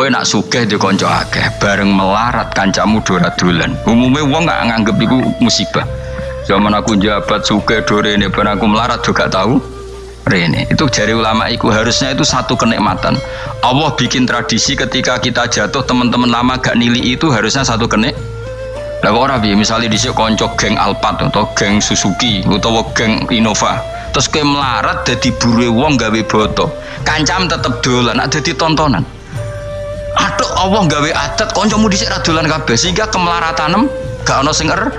Kowe nak sugih di konco akeh bareng melarat kancamu dora dolan. Umumnya wong nggak nganggep iku musibah. Zaman aku jabat sugih dore ini ben aku melarat juga tahu. Rene itu jari ulama iku harusnya itu satu kenikmatan. Allah bikin tradisi ketika kita jatuh teman-teman lama gak nili itu harusnya satu kenik. Lah kok ora piye misale dhisik konco geng Alphard atau geng Suzuki utawa geng Innova. Terus kowe melarat dadi buru wong gawe boto. Kancam tetep dolan, nak dadi tontonan. Allah gawe adat kancamu dhisik ra dolan kabeh sehingga kemelaratanem gak ono sing er